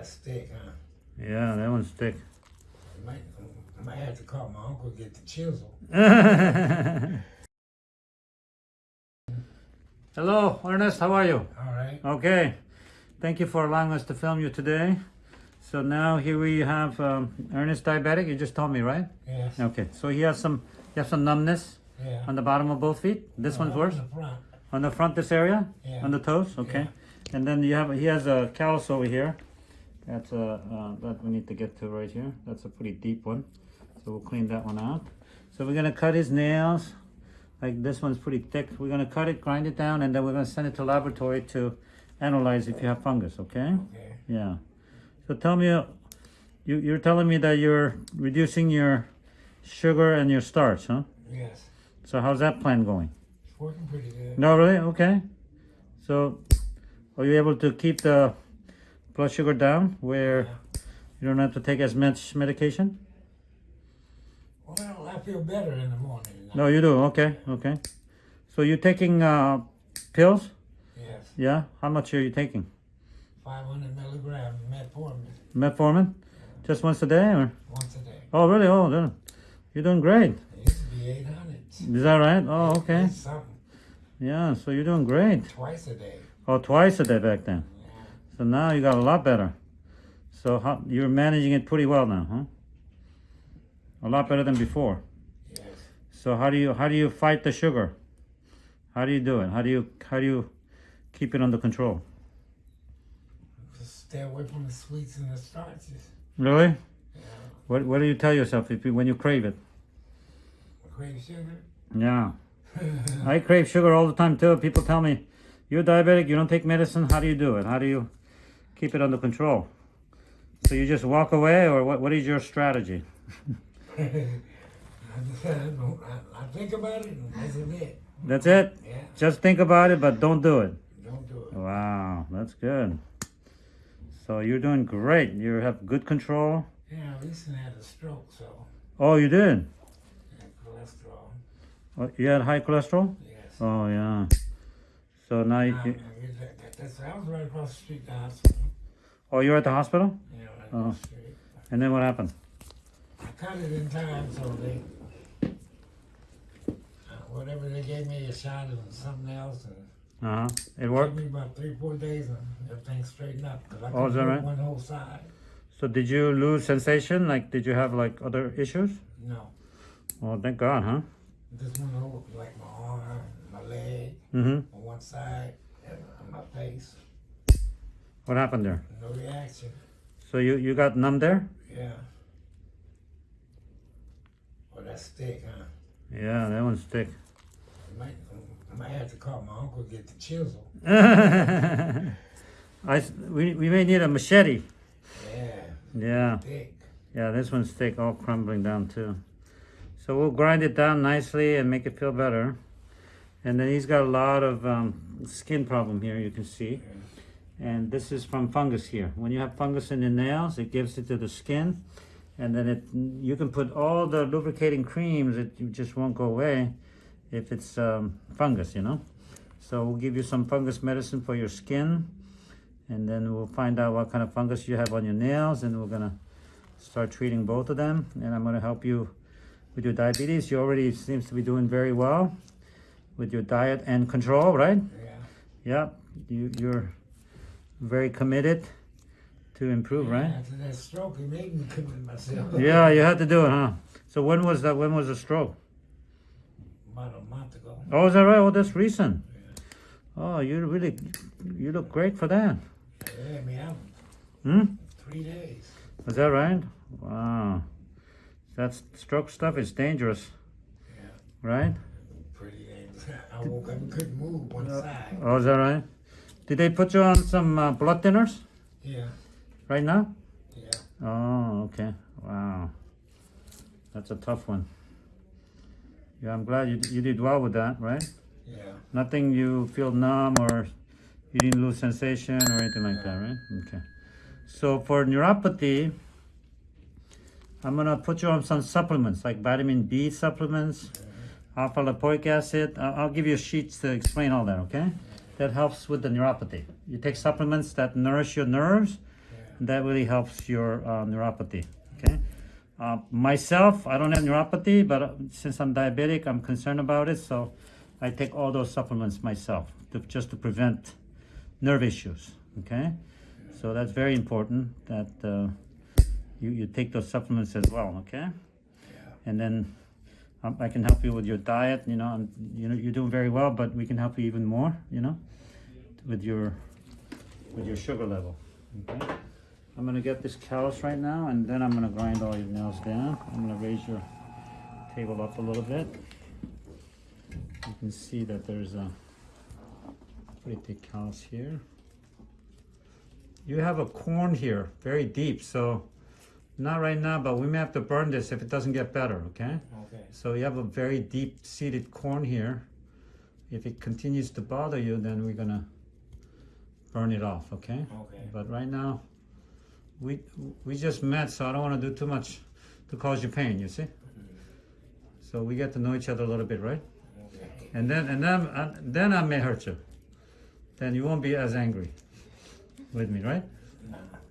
that's thick, huh? Yeah, that one's thick. I might, I might have to call my uncle to get the chisel. Hello, Ernest, how are you? All right. Okay, thank you for allowing us to film you today. So now here we have um, Ernest diabetic, you just told me, right? Yes. Okay, so he has some, he has some numbness Yeah. on the bottom of both feet. This one's Uh, worse? in the front. On the front, this area? Yeah. On the toes, okay. And then you have, he has a callus over here. That's a, uh, that we need to get to right here. That's a pretty deep one. So we'll clean that one out. So we're gonna cut his nails. Like this one's pretty thick. We're gonna cut it, grind it down, and then we're gonna send it to laboratory to analyze if you have fungus, okay? Okay. Yeah. So tell me, uh, you, you're telling me that you're reducing your sugar and your starch, huh? Yes. So how's that plan going? It's working pretty good. No, really? Okay. So, are you able to keep the blood sugar down where you don't have to take as much medication? Well, I feel better in the morning. No, you do. Okay, okay. So you're taking uh, pills? Yes. Yeah. How much are you taking? 500 milligram metformin Metformin? Just once a day, or? once a day. Oh, really? Oh, then you're doing great. It used to be 800. Is that right? Oh, okay. Yeah. So you're doing great. Twice a day. Oh, twice a day back then. So now you got a lot better. So how, you're managing it pretty well now, huh? A lot better than before. Yes. So how do you how do you fight the sugar? How do you do it? How do you how do you keep it under control? Just stay away from the sweets and the starches. Really? Yeah. What what do you tell yourself if you, when you crave it? Crave sugar. Yeah, I crave sugar all the time too. People tell me, "You're diabetic. You don't take medicine. How do you do it? How do you keep it under control?" So you just walk away, or what? What is your strategy? I, I, don't, I, I think about it and that's it. That's it. Yeah. Just think about it, but don't do it. Don't do it. Wow, that's good. So you're doing great. You have good control. Yeah, I recently had a stroke, so Oh, you did. I cholesterol. Oh, you had high cholesterol. Yes. Oh yeah. So now you, Now, you- that- that- that's, I was right across the street, the hospital. Oh, you were at the hospital. Yeah, right Oh. across the street. And then what happened? I cut it in time, so they, uh, whatever they gave me a shot and something else, and Uh huh. It it worked. took me about three, four days, and everything straightened up. 'cause I Oh, is that right? One whole side. So did you lose sensation? Like, did you have like other issues? No, Oh, thank God, huh? this one whole, like my arm, my leg, Mm-hmm. on one side, and on my face. What happened there? No reaction. So you you got numb there? Yeah. Oh, that's thick, huh? Yeah, that one's thick. I might, I might have to call my uncle to get the chisel. I we we may need a machete. Yeah, Yeah. thick. Yeah, this one's thick, all crumbling down too. So we'll grind it down nicely and make it feel better. And then he's got a lot of um, skin problem here, you can see. And this is from fungus here. When you have fungus in the nails, it gives it to the skin. And then it, you can put all the lubricating creams, it just won't go away if it's um, fungus, you know. So we'll give you some fungus medicine for your skin. And then we'll find out what kind of fungus you have on your nails. And we're gonna start treating both of them and I'm going to help you with your diabetes. You already seems to be doing very well with your diet and control, right? Yeah. Yep. You, you're very committed to improve, right? After that stroke, it made me commit myself. Yeah, you had to do it, huh? So when was that? When was the stroke? About a month ago. Oh, is that right? Oh, that's recent. Oh, you really, you look great for that. Had me out Hmm? three days. Is that right? Wow. That stroke stuff is dangerous, Yeah. right? Pretty dangerous. I woke up and couldn't move one side. Oh, is that right? Did they put you on some uh, blood thinners Yeah. right now? Yeah. Oh, okay. Wow. That's a tough one. Yeah, I'm glad you, you did well with that, right? Yeah. Nothing you feel numb or you didn't lose sensation or anything like that, right? Okay. So for neuropathy, I'm gonna put you on some supplements like vitamin B supplements, alpha lipoic acid. I'll, I'll give you sheets to explain all that, okay? That helps with the neuropathy. You take supplements that nourish your nerves That really helps your uh, neuropathy. Okay. Uh, myself, I don't have neuropathy, but uh, since I'm diabetic, I'm concerned about it. So I take all those supplements myself to, just to prevent nerve issues. Okay. So that's very important that uh, you, you take those supplements as well. Okay. And then Um, I can help you with your diet. You know, and, you know you're doing very well, but we can help you even more. You know, with your with your sugar level. Okay. I'm gonna get this callus right now, and then I'm gonna grind all your nails down. I'm gonna raise your table up a little bit. You can see that there's a pretty thick callus here. You have a corn here, very deep, so not right now, but we may have to burn this if it doesn't get better, okay? Okay. So you have a very deep seated corn here. If it continues to bother you, then we're gonna burn it off, okay? Okay. But right now, we we just met, so I don't want to do too much to cause you pain. You see? So we get to know each other a little bit, right? Okay. And then and then uh, then I may hurt you. Then you won't be as angry with me, right?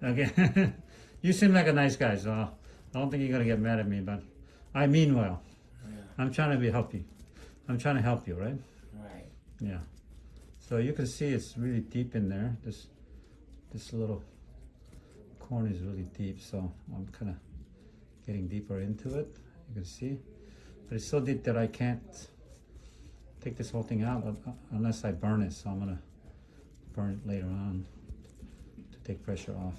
Okay. you seem like a nice guy, so I don't think you're gonna get mad at me. But I mean well. Yeah. I'm trying to be help. I'm trying to help you, right? Right. Yeah. So you can see it's really deep in there. This this little corn is really deep, so I'm kind of getting deeper into it. You can see, but it's so deep that I can't take this whole thing out uh, unless I burn it. So I'm gonna burn it later on to take pressure off.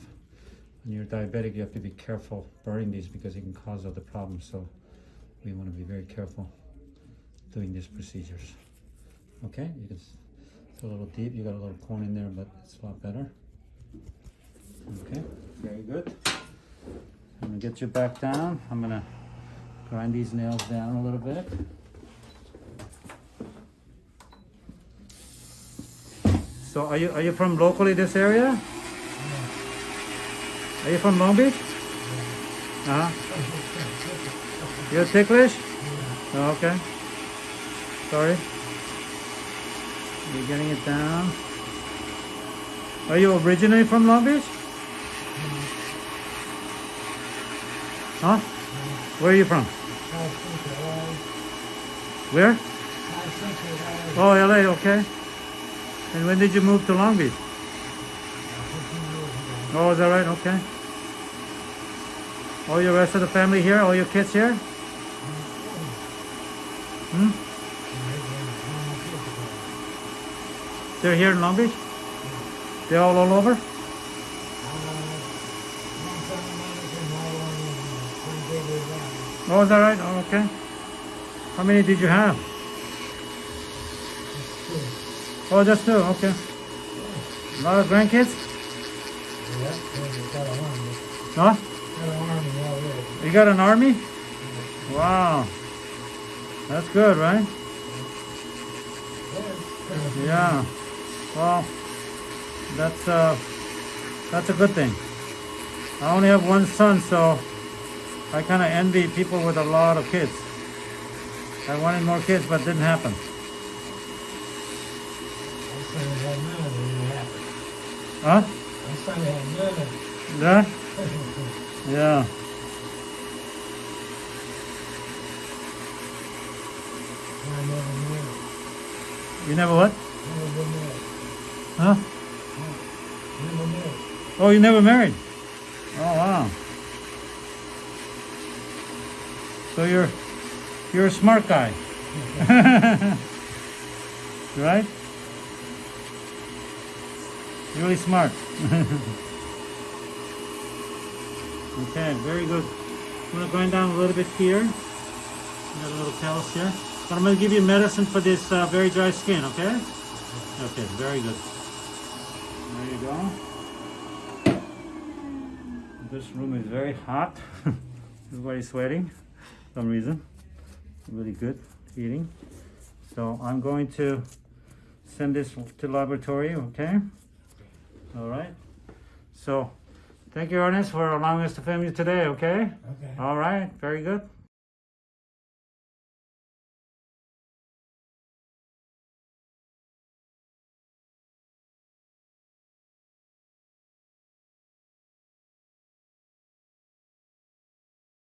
When you're diabetic, you have to be careful burning these because it can cause other problems. So we want to be very careful doing these procedures. Okay, you can. It's a little deep. You got a little corn in there, but it's a lot better. Okay, very good. I'm gonna get you back down. I'm gonna grind these nails down a little bit. So are you are you from locally this area? Are you from Long Beach? Uh huh. You're ticklish? Oh, okay. Sorry. You're getting it down. Are you originally from Long Beach? Huh? Where are you from? Where? Oh, LA, okay. And when did you move to Long Beach? Oh, is that right? Okay. All your rest of the family here? All your kids here? Hmm? They're here in Long Beach? They're all, all over? Oh, is that right? Oh, okay. How many did you have? Oh, just two. Okay. A lot of grandkids? Huh? You got an army? Wow. That's good, right? Yeah. Well, that's uh, that's a good thing. I only have one son, so I kind of envy people with a lot of kids. I wanted more kids, but it didn't happen. Huh? Yeah? Yeah. You never what? Huh? Oh, you never married? Oh, wow. So you're you're a smart guy, right? You're really smart. okay, very good. I'm grind down a little bit here. Got a little callus here. But I'm gonna give you medicine for this uh, very dry skin, okay? Okay, very good. There you go. This room is very hot. Everybody's sweating for some reason. Really good heating. So I'm going to send this to laboratory, okay? All right. So thank you, Ernest, for allowing us to film you today, okay? Okay. All right, very good.